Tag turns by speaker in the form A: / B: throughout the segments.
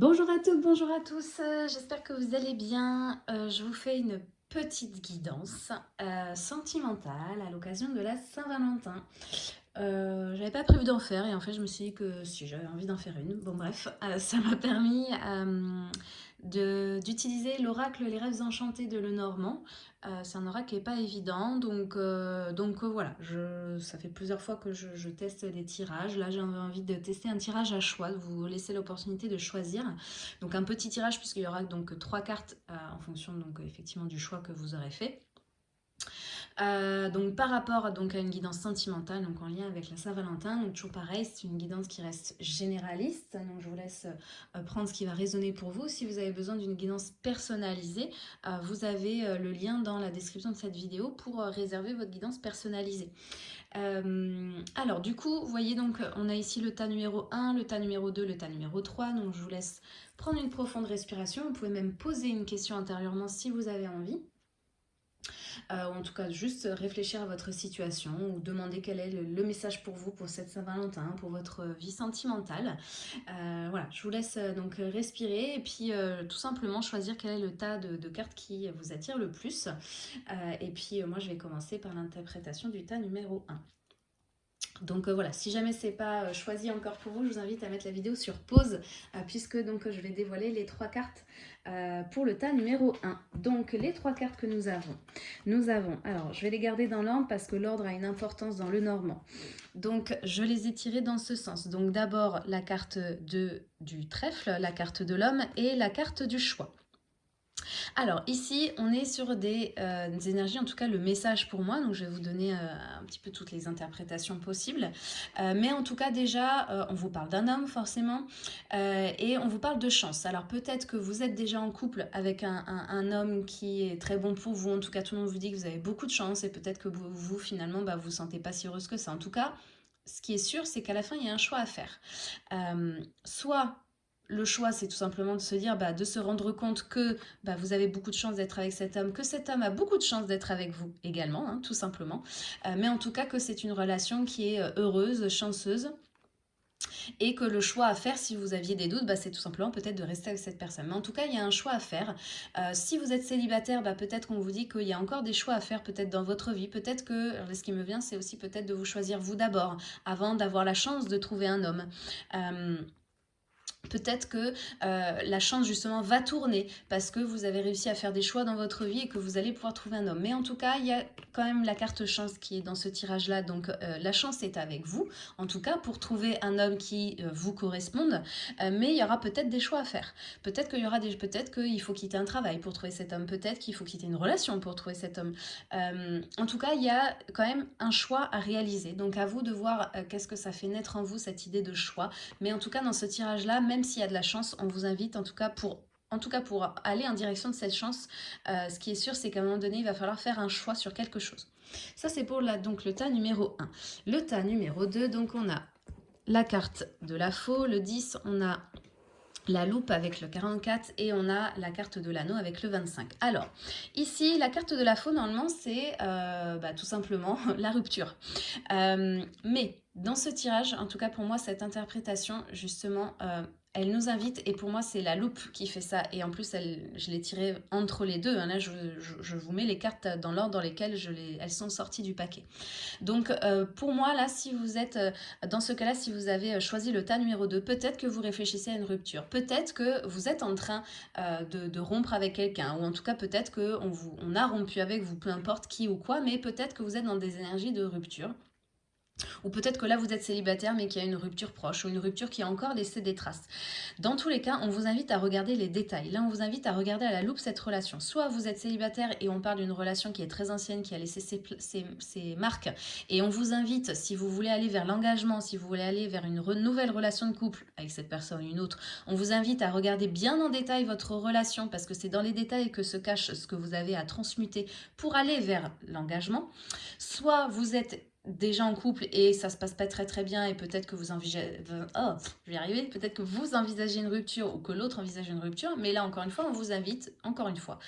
A: Bonjour à toutes, bonjour à tous, euh, j'espère que vous allez bien. Euh, je vous fais une petite guidance euh, sentimentale à l'occasion de la Saint-Valentin. j'avais pas prévu d'en faire et en fait je me suis dit que si j'avais envie d'en faire une, bon bref, ça m'a permis d'utiliser l'oracle Les Rêves Enchantés de Lenormand. Euh, c'est un oracle qui n'est pas évident, donc, euh, donc euh, voilà, je, ça fait plusieurs fois que je, teste des tirages. Là, j'ai envie de tester un tirage à choix, de vous laisser l'opportunité de choisir. Donc un petit tirage, puisqu'il y aura donc trois cartes en fonction donc, effectivement du choix que vous aurez fait. Euh, donc par rapport donc, à une guidance sentimentale, donc en lien avec la Saint-Valentin, donc toujours pareil, c'est une guidance qui reste généraliste, donc je vous laisse euh, prendre ce qui va résonner pour vous. Si vous avez besoin d'une guidance personnalisée, euh, vous avez le lien dans la description de cette vidéo pour réserver votre guidance personnalisée. alors du coup, vous voyez donc on a ici le tas numéro 1, le tas numéro 2, le tas numéro 3, donc je vous laisse prendre une profonde respiration, vous pouvez même poser une question intérieurement si vous avez envie. Euh, ou en tout cas juste réfléchir à votre situation ou demander quel est le, message pour vous pour cette Saint-Valentin, pour votre vie sentimentale. Euh, voilà, je vous laisse euh, donc respirer et puis tout simplement choisir quel est le tas de, cartes qui vous attire le plus. et puis moi je vais commencer par l'interprétation du tas numéro 1. Donc voilà, si jamais c'est pas choisi encore pour vous, je vous invite à mettre la vidéo sur pause puisque donc je vais dévoiler les trois cartes euh, pour le tas numéro 1. Donc, les trois cartes que nous avons. Nous avons, alors, je vais les garder dans l'ordre parce que l'ordre a une importance dans le normand. Donc, je les ai tirées dans ce sens. Donc, d'abord, la carte de, du trèfle, la carte de l'homme et la carte du choix. Alors ici, on est sur des, euh, énergies, en tout cas le message pour moi, donc je vais vous donner euh, un petit peu toutes les interprétations possibles. Euh, mais en tout cas déjà, on vous parle d'un homme forcément, et on vous parle de chance. Alors peut-être que vous êtes déjà en couple avec un, homme qui est très bon pour vous, en tout cas tout le monde vous dit que vous avez beaucoup de chance, et peut-être que vous, finalement, bah, vous vous sentez pas si heureuse que ça. En tout cas, ce qui est sûr, c'est qu'à la fin, il y a un choix à faire. soit le choix, c'est tout simplement de se dire, bah, de se rendre compte que bah, vous avez beaucoup de chance d'être avec cet homme, que cet homme a beaucoup de chance d'être avec vous également, hein, tout simplement. Euh, mais en tout cas que c'est une relation qui est euh, heureuse, chanceuse, et que le choix à faire, si vous aviez des doutes, bah, c'est tout simplement peut-être de rester avec cette personne. Mais en tout cas, il y a un choix à faire. Euh, si vous êtes célibataire, peut-être qu'on vous dit qu'il y a encore des choix à faire peut-être dans votre vie. Peut-être que, ce qui me vient, c'est aussi peut-être de vous choisir vous d'abord, avant d'avoir la chance de trouver un homme. Peut-être que euh, la chance justement va tourner parce que vous avez réussi à faire des choix dans votre vie et que vous allez pouvoir trouver un homme. Mais en tout cas, il y a quand même la carte chance qui est dans ce tirage-là. Donc euh, la chance est avec vous, en tout cas pour trouver un homme qui euh, vous corresponde. mais il y aura peut-être des choix à faire. Peut-être qu'il y aura des, peut-être qu'il faut quitter un travail pour trouver cet homme. Peut-être qu'il faut quitter une relation pour trouver cet homme. en tout cas, il y a quand même un choix à réaliser. Donc à vous de voir qu'est-ce que ça fait naître en vous cette idée de choix. Mais en tout cas, dans ce tirage-là, même s'il y a de la chance, on vous invite en tout cas pour en tout cas pour aller en direction de cette chance, euh, ce qui est sûr, c'est qu'à un moment donné, il va falloir faire un choix sur quelque chose. Ça, c'est pour donc, le tas numéro 1. Le tas numéro 2, donc on a la carte de la faux, le 10, on a la loupe avec le 44 et on a la carte de l'anneau avec le 25. Alors, ici, la carte de la faux, normalement, c'est euh, bah, tout simplement la rupture. Euh, mais dans ce tirage, en tout cas pour moi, cette interprétation, justement, elle nous invite, et pour moi c'est la loupe qui fait ça, et en plus elle, je l'ai tirée entre les deux, hein. là je, vous mets les cartes dans l'ordre dans lesquelles elles sont sorties du paquet. Donc euh, pour moi là, si vous êtes, euh, dans ce cas-là, si vous avez choisi le tas numéro 2, peut-être que vous réfléchissez à une rupture, peut-être que vous êtes en train de, de, rompre avec quelqu'un, ou en tout cas peut-être qu'on on a rompu avec vous, peu importe qui ou quoi, mais peut-être que vous êtes dans des énergies de rupture. Ou peut-être que là, vous êtes célibataire, mais qu'il y a une rupture proche, ou une rupture qui a encore laissé des traces. Dans tous les cas, on vous invite à regarder les détails. Là, on vous invite à regarder à la loupe cette relation. Soit vous êtes célibataire et on parle d'une relation qui est très ancienne, qui a laissé ses, marques, et on vous invite, si vous voulez aller vers l'engagement, si vous voulez aller vers une nouvelle relation de couple avec cette personne ou une autre, on vous invite à regarder bien en détail votre relation, parce que c'est dans les détails que se cache ce que vous avez à transmuter pour aller vers l'engagement. Soit vous êtes déjà en couple et ça se passe pas très très bien et peut-être que vous envisagez, oh, je vais arriver, peut-être que vous envisagez une rupture ou que l'autre envisage une rupture, mais là encore une fois, on vous invite, encore une fois,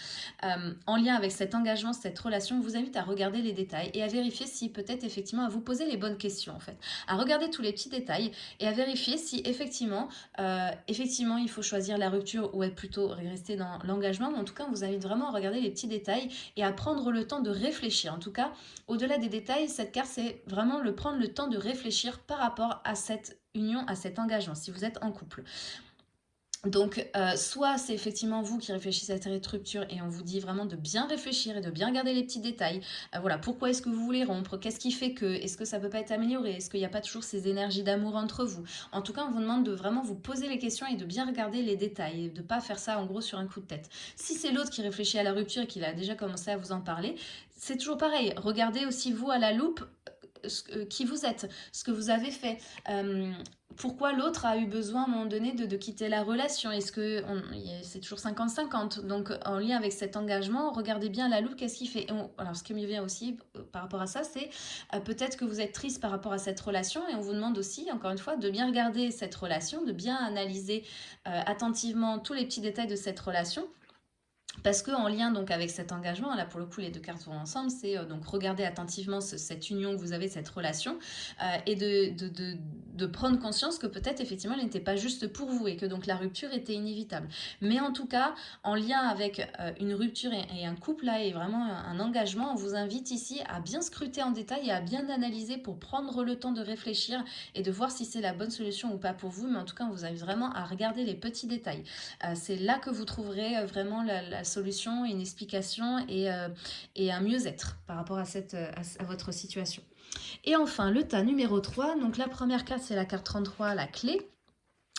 A: euh, en lien avec cet engagement, cette relation, on vous invite à regarder les détails et à vérifier si peut-être effectivement à vous poser les bonnes questions en fait, à regarder tous les petits détails et à vérifier si effectivement, euh, effectivement il faut choisir la rupture ou être plutôt rester dans l'engagement, mais en tout cas on vous invite vraiment à regarder les petits détails et à prendre le temps de réfléchir. En tout cas, au-delà des détails, cette carte c'est vraiment le prendre le temps de réfléchir par rapport à cette union, à cet engagement, si vous êtes en couple. Donc, euh, soit c'est effectivement vous qui réfléchissez à cette rupture et on vous dit vraiment de bien réfléchir et de bien garder les petits détails. Euh, voilà, pourquoi est-ce que vous voulez rompre? Qu'est-ce qui fait que Est-ce que ça peut pas être amélioré? Est-ce qu'il n'y a pas toujours ces énergies d'amour entre vous? En tout cas, on vous demande de vraiment vous poser les questions et de bien regarder les détails et de pas faire ça en gros sur un coup de tête. Si c'est l'autre qui réfléchit à la rupture et qu'il a déjà commencé à vous en parler, c'est toujours pareil. Regardez aussi vous à la loupe euh, qui vous êtes, ce que vous avez fait, euh, pourquoi l'autre a eu besoin à un moment donné de, quitter la relation? Est-ce que c'est toujours 50-50 Donc en lien avec cet engagement, regardez bien la loupe, qu'est-ce qu'il fait? Alors ce qui me vient aussi euh, par rapport à ça, c'est peut-être que vous êtes triste par rapport à cette relation et on vous demande aussi, encore une fois, de bien regarder cette relation, de bien analyser attentivement tous les petits détails de cette relation parce qu'en lien donc avec cet engagement, là pour le coup les deux cartes vont ensemble, c'est euh, donc regarder attentivement cette union que vous avez, cette relation, euh, et de, de, de, prendre conscience que peut-être effectivement elle n'était pas juste pour vous et que donc la rupture était inévitable. Mais en tout cas, en lien avec euh, une rupture et, un couple là et vraiment un, engagement, on vous invite ici à bien scruter en détail et à bien analyser pour prendre le temps de réfléchir et de voir si c'est la bonne solution ou pas pour vous. Mais en tout cas, on vous invite vraiment à regarder les petits détails. c'est là que vous trouverez vraiment la solution, une explication et, euh, et un mieux-être par rapport à, cette, à, votre situation. Et enfin, le tas numéro 3. Donc la première carte, c'est la carte 33, la clé.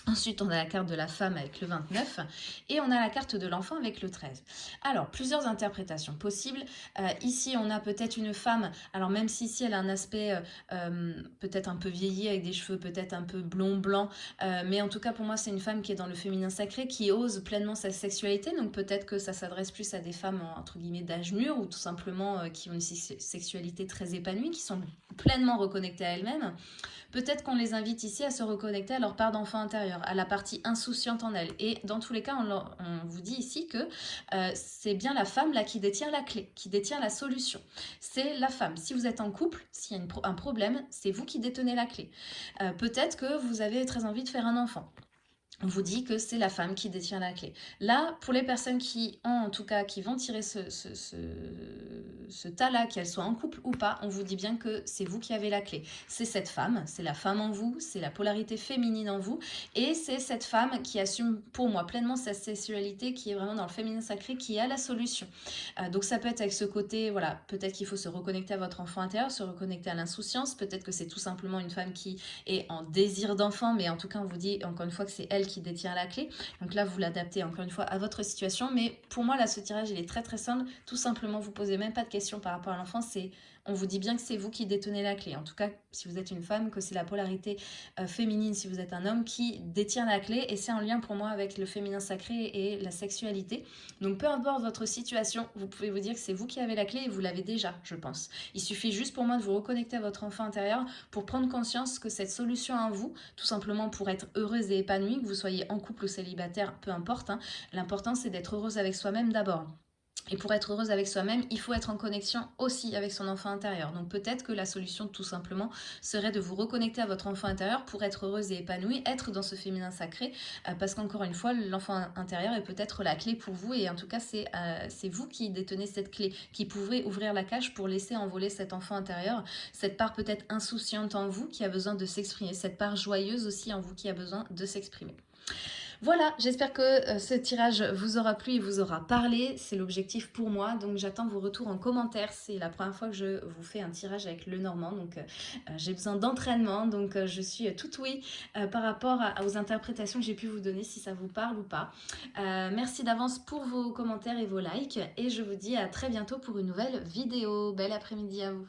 A: Ensuite, on a la carte de la femme avec le 29 et on a la carte de l'enfant avec le 13. Alors, plusieurs interprétations possibles. Euh, ici, on a peut-être une femme, alors même si ici elle a un aspect euh, euh, peut-être un peu vieilli avec des cheveux peut-être un peu blond-blanc, mais en tout cas pour moi c'est une femme qui est dans le féminin sacré, qui ose pleinement sa sexualité, donc peut-être que ça s'adresse plus à des femmes entre guillemets d'âge mûr ou tout simplement qui ont une sexualité très épanouie, qui sont pleinement reconnectées à elles-mêmes. Peut-être qu'on les invite ici à se reconnecter à leur part d'enfant intérieur, à la partie insouciante en elles. Et dans tous les cas, on, vous dit ici que euh, c'est bien la femme là qui détient la clé, qui détient la solution. C'est la femme. Si vous êtes en couple, s'il y a un problème, c'est vous qui détenez la clé. Euh, peut-être que vous avez très envie de faire un enfant on vous dit que c'est la femme qui détient la clé. Là, pour les personnes qui ont, en tout cas, qui vont tirer ce, ce, tas-là, qu'elles soient en couple ou pas, on vous dit bien que c'est vous qui avez la clé. C'est cette femme, c'est la femme en vous, c'est la polarité féminine en vous, et c'est cette femme qui assume pour moi pleinement sa sexualité, qui est vraiment dans le féminin sacré, qui a la solution. Euh, donc ça peut être avec ce côté, voilà, peut-être qu'il faut se reconnecter à votre enfant intérieur, se reconnecter à l'insouciance, peut-être que c'est tout simplement une femme qui est en désir d'enfant, mais en tout cas on vous dit encore une fois que c'est elle qui détient la clé. Donc là, vous l'adaptez encore une fois à votre situation. Mais pour moi, là, ce tirage, il est très très simple. Tout simplement, vous posez même pas de questions par rapport à l'enfant. C'est on vous dit bien que c'est vous qui détenez la clé. En tout cas, si vous êtes une femme, que c'est la polarité euh, féminine, si vous êtes un homme, qui détient la clé. Et c'est en lien pour moi avec le féminin sacré et la sexualité. Donc peu importe votre situation, vous pouvez vous dire que c'est vous qui avez la clé et vous l'avez déjà, je pense. Il suffit juste pour moi de vous reconnecter à votre enfant intérieur pour prendre conscience que cette solution en vous, tout simplement pour être heureuse et épanouie, que vous soyez en couple ou célibataire, peu importe, hein, l'important c'est d'être heureuse avec soi-même d'abord. Et pour être heureuse avec soi-même, il faut être en connexion aussi avec son enfant intérieur. Donc peut-être que la solution tout simplement serait de vous reconnecter à votre enfant intérieur pour être heureuse et épanouie, être dans ce féminin sacré, euh, parce qu'encore une fois, l'enfant intérieur est peut-être la clé pour vous et en tout cas euh, c'est vous qui détenez cette clé, qui pouvez ouvrir la cage pour laisser envoler cet enfant intérieur, cette part peut-être insouciante en vous qui a besoin de s'exprimer, cette part joyeuse aussi en vous qui a besoin de s'exprimer. Voilà, j'espère que euh, ce tirage vous aura plu et vous aura parlé. C'est l'objectif pour moi, donc j'attends vos retours en commentaire. C'est la première fois que je vous fais un tirage avec le normand, donc euh, euh, j'ai besoin d'entraînement. Donc je suis tout oui par rapport aux interprétations que j'ai pu vous donner, si ça vous parle ou pas. merci d'avance pour vos commentaires et vos likes. Et je vous dis à très bientôt pour une nouvelle vidéo. Bel après-midi à vous